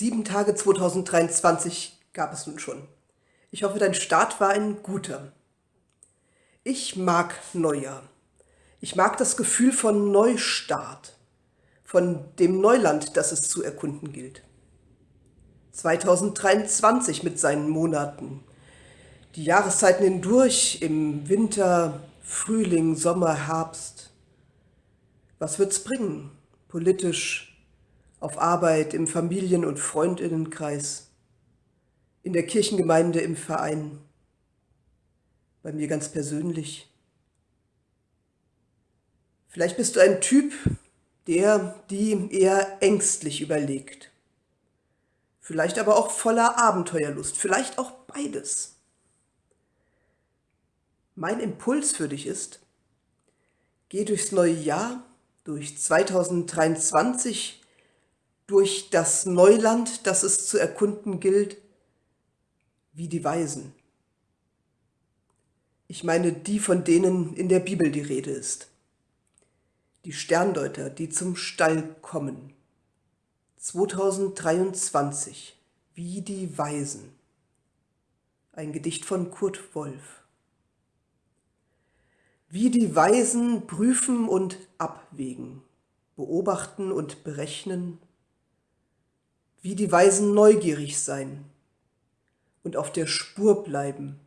Sieben Tage 2023 gab es nun schon. Ich hoffe, dein Start war ein guter. Ich mag Neujahr. Ich mag das Gefühl von Neustart, von dem Neuland, das es zu erkunden gilt. 2023 mit seinen Monaten, die Jahreszeiten hindurch im Winter, Frühling, Sommer, Herbst. Was wird's bringen? Politisch, auf Arbeit, im Familien- und Freundinnenkreis, in der Kirchengemeinde, im Verein, bei mir ganz persönlich. Vielleicht bist du ein Typ, der, die eher ängstlich überlegt. Vielleicht aber auch voller Abenteuerlust, vielleicht auch beides. Mein Impuls für dich ist, geh durchs neue Jahr, durch 2023 durch das Neuland, das es zu erkunden gilt, wie die Weisen. Ich meine die, von denen in der Bibel die Rede ist. Die Sterndeuter, die zum Stall kommen. 2023, wie die Weisen. Ein Gedicht von Kurt Wolf. Wie die Weisen prüfen und abwägen, beobachten und berechnen, wie die Weisen neugierig sein und auf der Spur bleiben,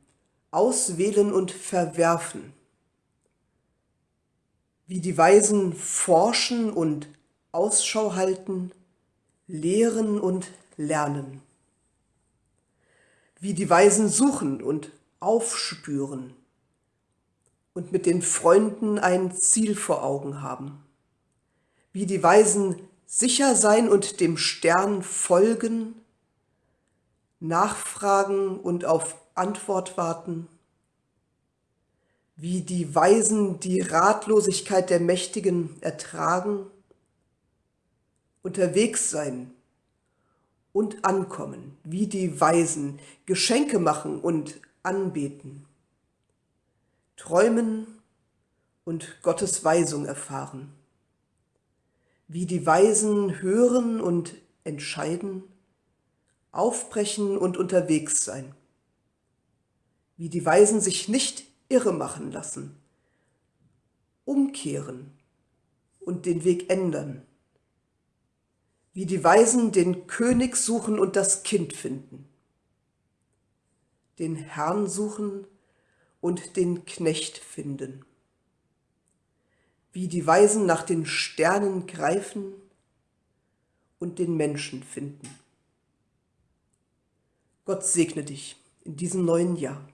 auswählen und verwerfen, wie die Weisen forschen und Ausschau halten, lehren und lernen, wie die Weisen suchen und aufspüren und mit den Freunden ein Ziel vor Augen haben, wie die Weisen sicher sein und dem Stern folgen, nachfragen und auf Antwort warten, wie die Weisen die Ratlosigkeit der Mächtigen ertragen, unterwegs sein und ankommen, wie die Weisen Geschenke machen und anbeten, träumen und Gottes Weisung erfahren wie die Weisen hören und entscheiden, aufbrechen und unterwegs sein, wie die Weisen sich nicht irre machen lassen, umkehren und den Weg ändern, wie die Weisen den König suchen und das Kind finden, den Herrn suchen und den Knecht finden wie die Weisen nach den Sternen greifen und den Menschen finden. Gott segne dich in diesem neuen Jahr.